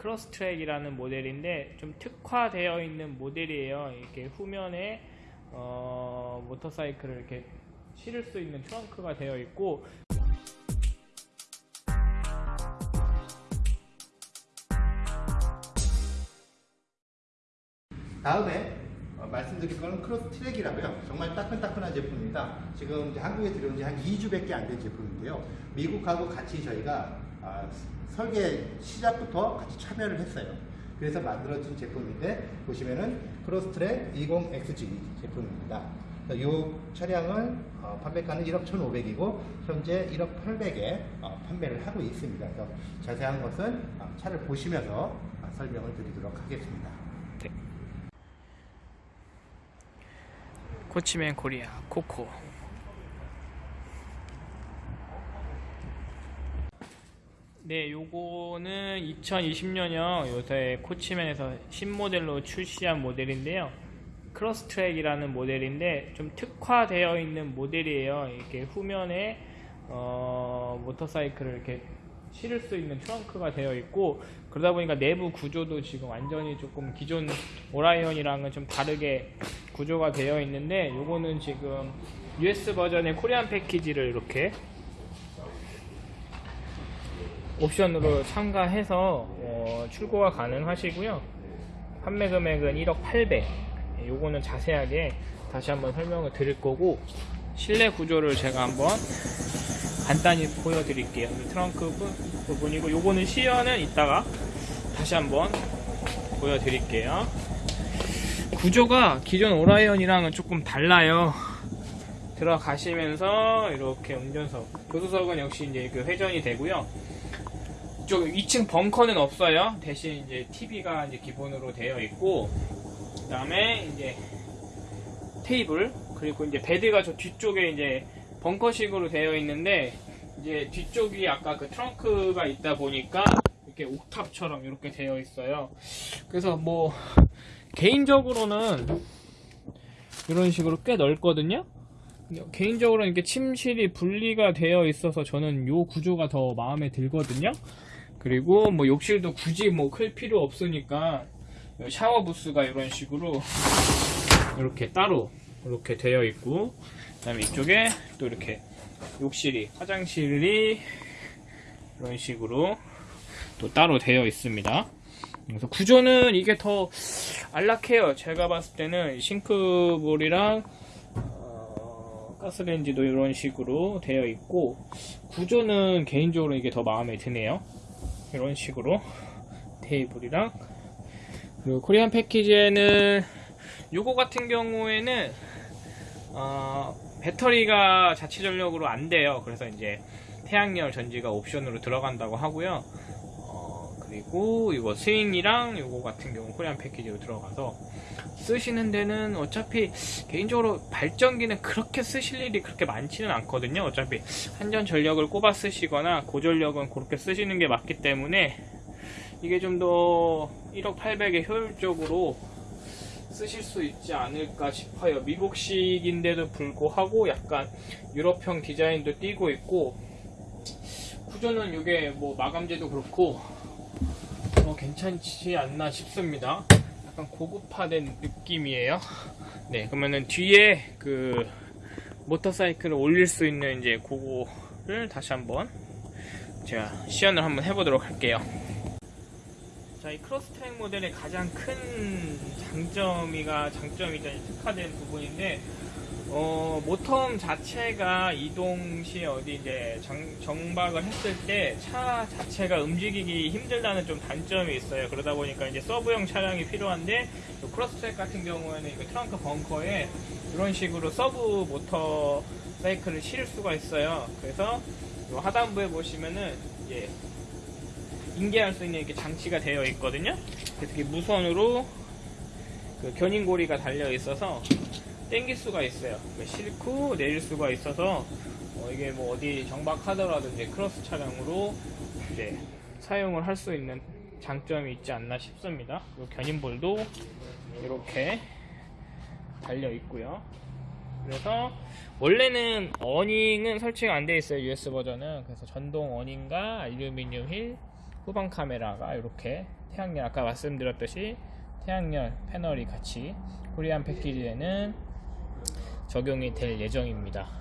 Cross Trek이라는 모델인데 좀 특화되어 있는 모델이에요. 이렇게 후면에 어, 모터사이클을 이렇게 실을 수 있는 트렁크가 되어 있고 다음에 어, 말씀드릴 거는 Cross Trek이라고요. 정말 따끈따끈한 제품입니다. 지금 한국에 들어온 지 한 2주밖에 안 된 제품인데요. 미국하고 같이 저희가 아, 설계 시작부터 같이 참여를 했어요. 그래서 만들어진 제품인데 보시면은 크로스 트랙 20XG 제품입니다. 이 차량은 어, 판매가는 1억 1,500이고 현재 1억 800에 어, 판매를 하고 있습니다. 그래서 자세한 것은 어, 차를 보시면서 어, 설명을 드리도록 하겠습니다. Coachmen Korea 코코 네 요거는 2020년형 요새 Coachmen에서 신모델로 출시한 모델인데요. Cross Trek이라는 모델인데 좀 특화되어 있는 모델이에요. 이렇게 후면에 어, 모터사이클을 이렇게 실을 수 있는 트렁크가 되어 있고 그러다 보니까 내부 구조도 지금 완전히 조금 기존 오라이언이랑은 좀 다르게 구조가 되어 있는데 요거는 지금 US 버전의 코리안 패키지를 이렇게 옵션으로 참가해서 어, 출고가 가능하시고요. 판매 금액은 1억 800 요거는 자세하게 다시 한번 설명을 드릴 거고 실내 구조를 제가 한번 간단히 보여드릴게요. 이 트렁크 부- 부분이고 요거는 시연은 이따가 다시 한번 보여드릴게요. 구조가 기존 오라이언이랑은 조금 달라요. 들어가시면서 이렇게 운전석 교수석은 역시 이제 그 회전이 되고요 이쪽 2층 벙커는 없어요 대신 이제 TV가 이제 기본으로 되어 있고 그 다음에 이제 테이블 그리고 이제 베드가 저 뒤쪽에 이제 벙커식으로 되어 있는데 이제 뒤쪽이 아까 그 트렁크가 있다 보니까 이렇게 옥탑처럼 이렇게 되어 있어요. 그래서 뭐 개인적으로는 이런 식으로 꽤 넓거든요. 근데 개인적으로는 이렇게 침실이 분리가 되어 있어서 저는 요 구조가 더 마음에 들거든요. 그리고 뭐 욕실도 굳이 뭐 클 필요 없으니까 샤워 부스가 이런 식으로 이렇게 따로 이렇게 되어 있고 그다음에 이쪽에 또 이렇게 욕실이 화장실이 이런 식으로 또 따로 되어 있습니다. 그래서 구조는 이게 더 안락해요. 제가 봤을 때는 싱크볼이랑 어, 가스레인지도 이런 식으로 되어 있고 구조는 개인적으로 이게 더 마음에 드네요. 이런 식으로 테이블이랑 그리고 코리안 패키지에는 요거 같은 경우에는 어, 배터리가 자체 전력으로 안 돼요. 그래서 이제 태양열 전지가 옵션으로 들어간다고 하고요. 어, 그리고 이거 스윙이랑 요거 같은 경우 코리안 패키지로 들어가서 쓰시는 데는 어차피 개인적으로 발전기는 그렇게 쓰실 일이 그렇게 많지는 않거든요. 어차피 한전 전력을 꼽아 쓰시거나 고전력은 그렇게 쓰시는 게 맞기 때문에 이게 좀 더 1억 800에 효율적으로 쓰실 수 있지 않을까 싶어요. 미국식인데도 불구하고 약간 유럽형 디자인도 띄고 있고 구조는 이게 뭐 마감재도 그렇고 어, 괜찮지 않나 싶습니다. 약간 고급화된 느낌이에요. 네, 그러면은 뒤에 그 모터사이클을 올릴 수 있는 이제 그거를 다시 한번 제가 시연을 한번 해보도록 할게요. 자, 이 Cross Trek 모델의 가장 큰 장점이가 장점이자 특화된 부분인데 어, motorhome 자체가 이동 시 어디 이제 정, 정박을 했을 때 차 자체가 움직이기 힘들다는 좀 단점이 있어요. 그러다 보니까 이제 sub형 차량이 필요한데 이 Cross Trek 같은 경우에는 그 트렁크 벙커에 이런 식으로 sub 모터 사이클을 실을 수가 있어요. 그래서 이 하단부에 보시면은 이제 인계할 수 있는 이렇게 장치가 되어 있거든요. 이렇게 무선으로 그 견인고리가 달려 있어서 땡길 수가 있어요. 그 싣고 내릴 수가 있어서 어, 이게 뭐 어디 정박하더라도 이제 크로스 차량으로 이제 사용을 할 수 있는 장점이 있지 않나 싶습니다. 그리고 견인볼도 이렇게 달려 있고요. 그래서 원래는 어닝은 설치가 안 돼 있어요. US 버전은. 그래서 전동 어닝과 알루미늄 휠 후방 카메라가 이렇게 태양열 아까 말씀드렸듯이 태양열 패널이 같이 코리안 패키지에는 적용이 될 예정입니다.